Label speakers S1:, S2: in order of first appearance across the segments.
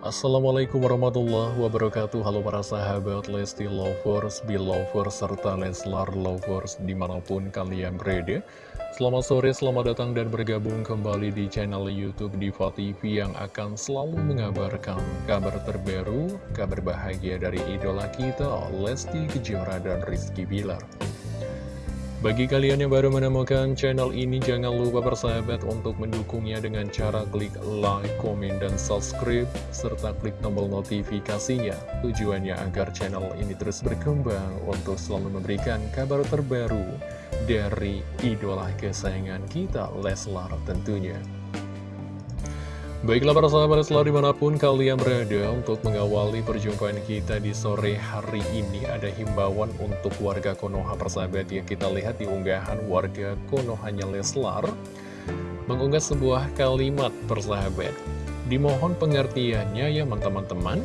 S1: Assalamualaikum warahmatullahi wabarakatuh. Halo para sahabat Lesti Lovers, Belovers, serta Leslar Lovers di mana pun kalian berada. Selamat sore, selamat datang dan bergabung kembali di channel Youtube Diva TV Yang akan selalu mengabarkan kabar terbaru, kabar bahagia dari idola kita Lesti Kejora dan Rizky Bilar bagi kalian yang baru menemukan channel ini, jangan lupa bersahabat untuk mendukungnya dengan cara klik like, komen, dan subscribe, serta klik tombol notifikasinya. Tujuannya agar channel ini terus berkembang untuk selalu memberikan kabar terbaru dari idola kesayangan kita, Leslar tentunya. Baiklah para sahabat selalu di mana pun kalian berada untuk mengawali perjumpaan kita di sore hari ini Ada himbauan untuk warga Konoha persahabat ya Kita lihat di unggahan warga Konohanya Leslar Mengunggah sebuah kalimat persahabat Dimohon pengertiannya ya teman-teman.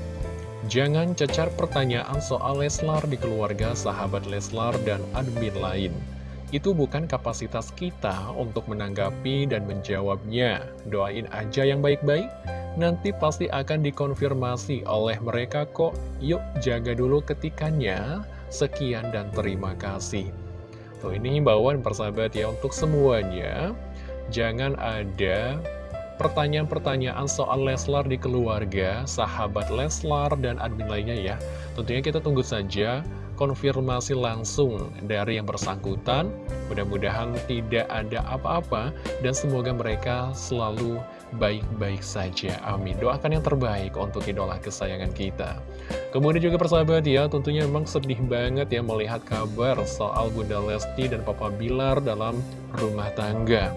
S1: Jangan cecar pertanyaan soal Leslar di keluarga sahabat Leslar dan admin lain itu bukan kapasitas kita untuk menanggapi dan menjawabnya. Doain aja yang baik-baik, nanti pasti akan dikonfirmasi oleh mereka kok. Yuk jaga dulu ketikannya. Sekian dan terima kasih. Tuh ini himbauan persahabat ya untuk semuanya. Jangan ada pertanyaan-pertanyaan soal Leslar di keluarga, sahabat Leslar, dan admin lainnya ya. Tentunya kita tunggu saja konfirmasi langsung dari yang bersangkutan. Mudah-mudahan tidak ada apa-apa dan semoga mereka selalu baik-baik saja. Amin. Doakan yang terbaik untuk idola kesayangan kita. Kemudian juga persahabat ya, tentunya memang sedih banget ya melihat kabar soal Bunda Lesti dan Papa Bilar dalam rumah tangga.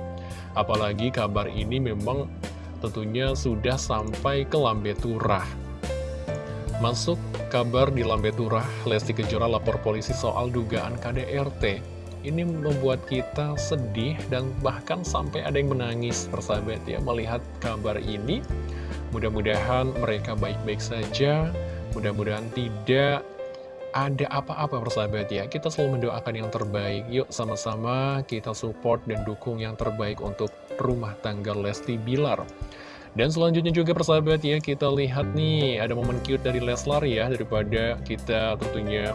S1: Apalagi kabar ini memang tentunya sudah sampai ke Lambe Turah. Masuk kabar di Lambe Turah, Lesti Kejora lapor polisi soal dugaan KDRT. Ini membuat kita sedih dan bahkan sampai ada yang menangis, persahabat ya, melihat kabar ini. Mudah-mudahan mereka baik-baik saja, mudah-mudahan tidak ada apa-apa persahabat ya Kita selalu mendoakan yang terbaik Yuk sama-sama kita support dan dukung yang terbaik untuk rumah tangga Lesti Bilar dan selanjutnya juga persahabat ya, kita lihat nih ada momen cute dari Leslar ya, daripada kita tentunya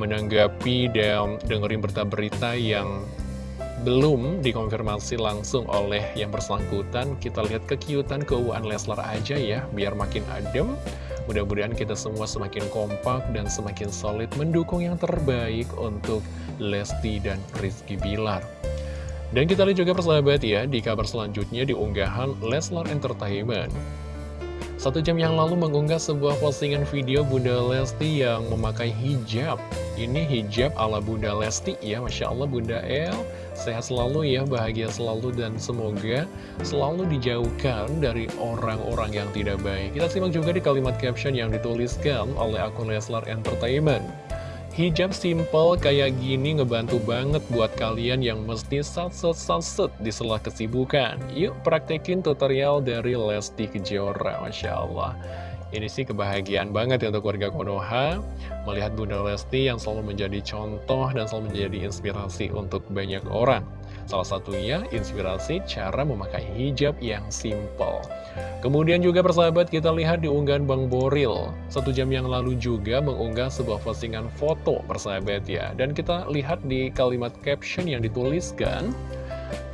S1: menanggapi dan dengerin berita-berita yang belum dikonfirmasi langsung oleh yang bersangkutan. Kita lihat kekiutan keuangan Leslar aja ya, biar makin adem. Mudah-mudahan kita semua semakin kompak dan semakin solid mendukung yang terbaik untuk Lesti dan Rizky Bilar. Dan kita lihat juga persahabat ya, di kabar selanjutnya di unggahan Leslar Entertainment. Satu jam yang lalu mengunggah sebuah postingan video Bunda Lesti yang memakai hijab. Ini hijab ala Bunda Lesti ya, Masya Allah Bunda El. Sehat selalu ya, bahagia selalu dan semoga selalu dijauhkan dari orang-orang yang tidak baik. Kita simak juga di kalimat caption yang dituliskan oleh akun Leslar Entertainment. Hijab simple kayak gini ngebantu banget buat kalian yang mesti satset-satset di sela kesibukan. Yuk praktekin tutorial dari Lesti Kejora, Masya Allah. Ini sih kebahagiaan banget ya untuk warga Konoha Melihat Bunda Lesti yang selalu menjadi contoh dan selalu menjadi inspirasi untuk banyak orang Salah satunya inspirasi cara memakai hijab yang simple. Kemudian juga persahabat kita lihat di unggahan Bang Boril. Satu jam yang lalu juga mengunggah sebuah postingan foto persahabat ya. Dan kita lihat di kalimat caption yang dituliskan,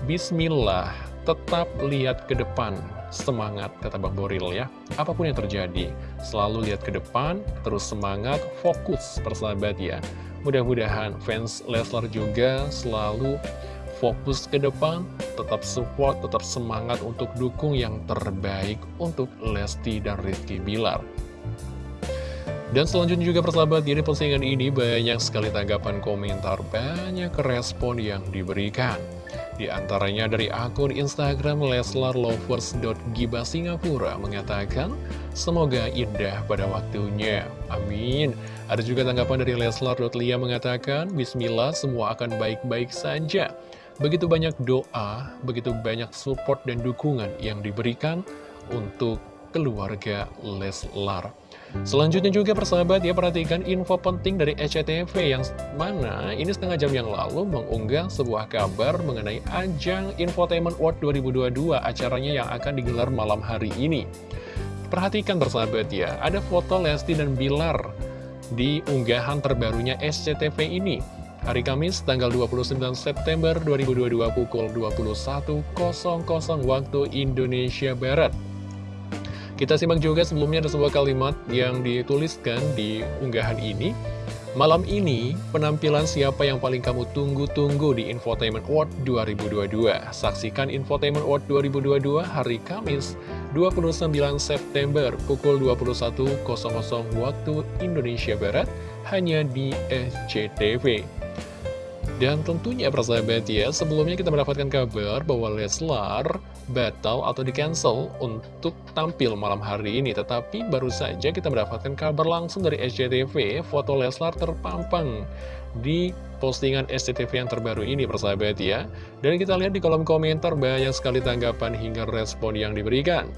S1: Bismillah, tetap lihat ke depan. Semangat, kata Bang Boril ya. Apa pun yang terjadi, selalu lihat ke depan, terus semangat, fokus persahabat ya. Mudah-mudahan fans Leslar juga selalu fokus ke depan, tetap support, tetap semangat untuk dukung yang terbaik untuk Lesti dan Rizky Bilar. Dan selanjutnya juga persahabat, di postingan ini banyak sekali tanggapan komentar, banyak respon yang diberikan. Di antaranya dari akun Instagram leslarlovers.giba Singapura mengatakan, Semoga indah pada waktunya. Amin. Ada juga tanggapan dari Leslar.lia mengatakan, Bismillah semua akan baik-baik saja. Begitu banyak doa, begitu banyak support dan dukungan yang diberikan untuk keluarga Leslar. Selanjutnya juga persahabat ya perhatikan info penting dari SCTV yang mana ini setengah jam yang lalu mengunggah sebuah kabar mengenai ajang Infotainment World 2022 acaranya yang akan digelar malam hari ini. Perhatikan bersahabat ya, ada foto Lesti dan Bilar di unggahan terbarunya SCTV ini. Hari Kamis, tanggal 29 September 2022 pukul 21.00 waktu Indonesia Barat. Kita simak juga sebelumnya ada sebuah kalimat yang dituliskan di unggahan ini. Malam ini, penampilan siapa yang paling kamu tunggu-tunggu di Infotainment World 2022. Saksikan Infotainment World 2022 hari Kamis 29 September pukul 21.00 waktu Indonesia Barat hanya di SCTV. Dan tentunya persahabat ya, sebelumnya kita mendapatkan kabar bahwa Leslar batal atau di-cancel untuk tampil malam hari ini. Tetapi baru saja kita mendapatkan kabar langsung dari SCTV, foto Leslar terpampang di postingan SCTV yang terbaru ini persahabat ya. Dan kita lihat di kolom komentar banyak sekali tanggapan hingga respon yang diberikan.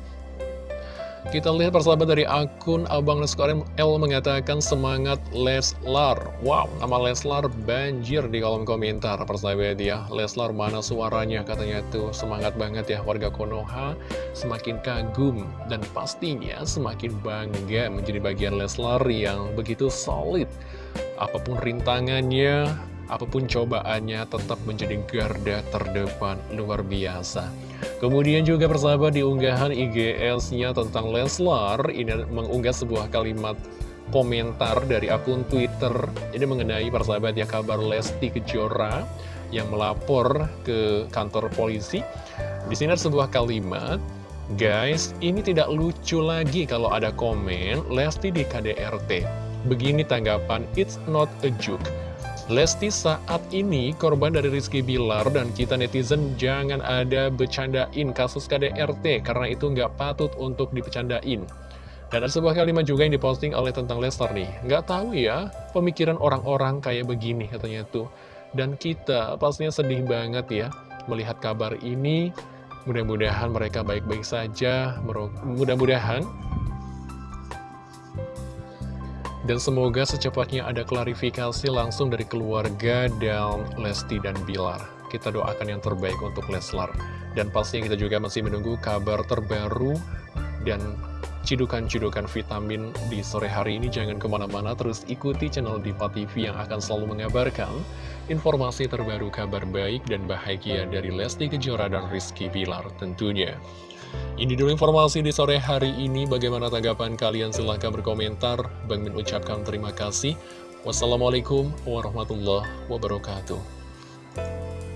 S1: Kita lihat persahabat dari akun Abang Leskar L mengatakan semangat Leslar. Wow, nama Leslar banjir di kolom komentar persahabat ya. Leslar mana suaranya katanya tuh semangat banget ya warga Konoha. Semakin kagum dan pastinya semakin bangga menjadi bagian Leslar yang begitu solid. Apa pun rintangannya, apa pun cobaannya tetap menjadi garda terdepan luar biasa. Kemudian juga persahabat di unggahan IGS-nya tentang Leslar, ini mengunggah sebuah kalimat komentar dari akun Twitter. Ini mengenai persahabat ya kabar Lesti Kejora yang melapor ke kantor polisi. Di sini ada sebuah kalimat, Guys, ini tidak lucu lagi kalau ada komen Lesti di KDRT. Begini tanggapan, it's not a joke. Lesti saat ini korban dari Rizky Bilar dan kita netizen jangan ada bercandain kasus KDRT karena itu nggak patut untuk dipecandain. Dan ada sebuah kalimat juga yang diposting oleh tentang Lester nih. Nggak tahu ya pemikiran orang-orang kayak begini katanya tuh. Dan kita pastinya sedih banget ya melihat kabar ini. Mudah-mudahan mereka baik-baik saja. Mudah-mudahan dan semoga secepatnya ada klarifikasi langsung dari keluarga dan Lesti dan Bilar. Kita doakan yang terbaik untuk Leslar. Dan pastinya kita juga masih menunggu kabar terbaru dan cidukan-cidukan vitamin di sore hari ini. Jangan ke mana-mana, terus ikuti channel Diva TV yang akan selalu mengabarkan informasi terbaru kabar baik dan bahagia dari Lesti Kejora dan Rizky Bilar tentunya. Ini dulu informasi di sore hari ini. Bagaimana tanggapan kalian? Silahkan berkomentar. Bang Min ucapkan terima kasih. Wassalamualaikum warahmatullahi wabarakatuh.